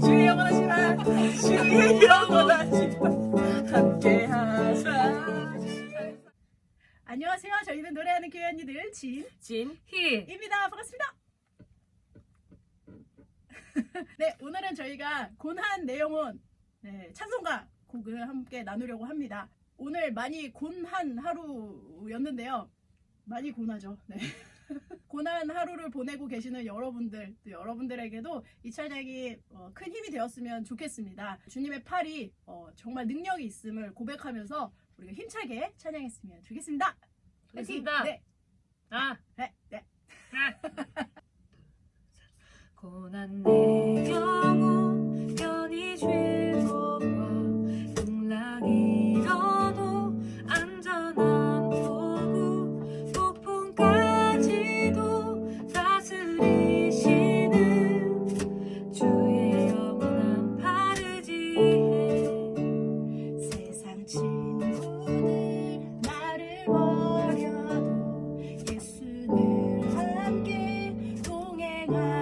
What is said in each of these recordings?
주의 주의 안녕하세요. 저희는 노래하는 교회 언니들 진입니다. 진희 반갑습니다. 네 오늘은 저희가 곤한 내용은 네, 찬송가 곡을 함께 나누려고 합니다 오늘 많이 곤한 하루였는데요 많이 곤하죠 네. 고난 하루를 보내고 계시는 여러분들, 또 여러분들에게도 이 찬양이 어, 큰 힘이 되었으면 좋겠습니다. 주님의 팔이 어, 정말 능력이 있음을 고백하면서 우리가 힘차게 찬양했으면 좋겠습니다. 좋습니다. 네, 아 네, 네. 고난 내 동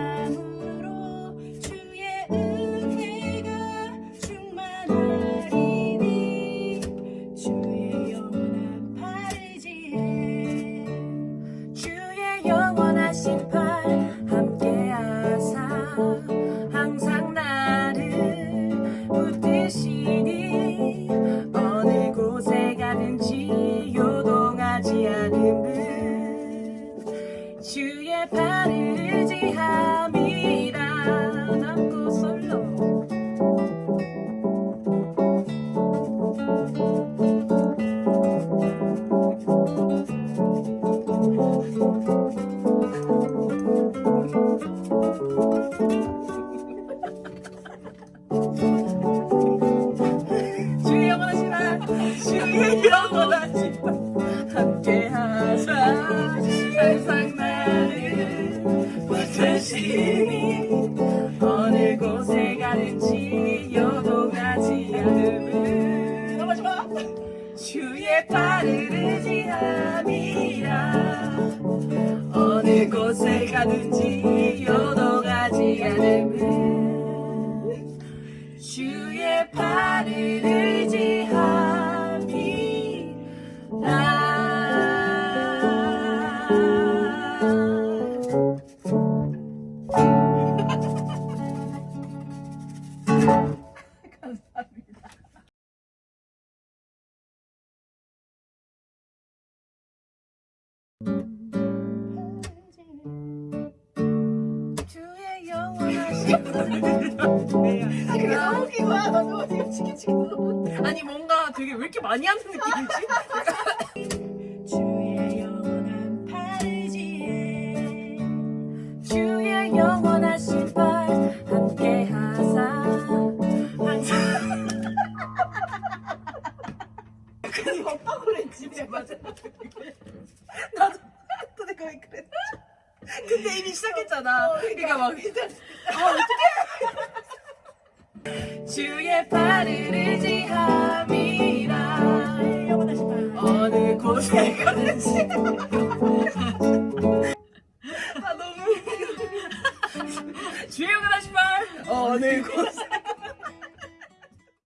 영원하시라 함께하사 항상 나를 붙드시니 어느 곳에 가든지 요동하지 않음은 넘어지 마 주의 팔을 의지함이라 어느 곳에 가든지 요동하지 않음은 주의 팔을 의지함이라 아, 아니 뭔가 되게 왜 이렇게 많이 하는 느낌이지? 주의 영원한 파르지에 주의 영원 아니 오빠 그랬지 맞아. 나도 근데 거의 그랬지. 근데 이미 시작했잖아. 어, 그러니까, 그러니까 막 일단 아 어, 어떡해. 주의 팔을 의지함이라. 어느 곳에 걸지. 아 너무 주의 오가다 신발 어, 어느 곳에